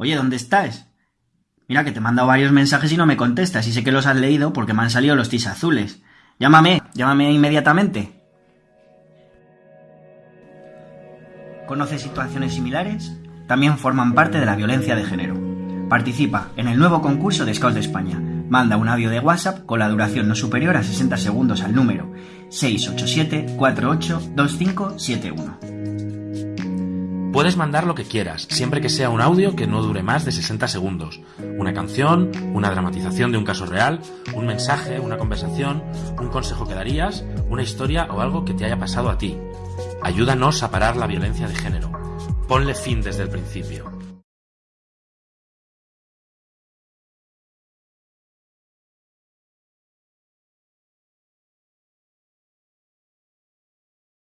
Oye, ¿dónde estás? Mira que te he mandado varios mensajes y no me contestas y sé que los has leído porque me han salido los tis azules. Llámame, llámame inmediatamente. ¿Conoces situaciones similares? También forman parte de la violencia de género. Participa en el nuevo concurso de Scouts de España. Manda un audio de WhatsApp con la duración no superior a 60 segundos al número 687 482571. Puedes mandar lo que quieras, siempre que sea un audio que no dure más de 60 segundos. Una canción, una dramatización de un caso real, un mensaje, una conversación, un consejo que darías, una historia o algo que te haya pasado a ti. Ayúdanos a parar la violencia de género. Ponle fin desde el principio.